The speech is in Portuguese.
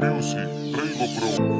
Music, Prego Pro.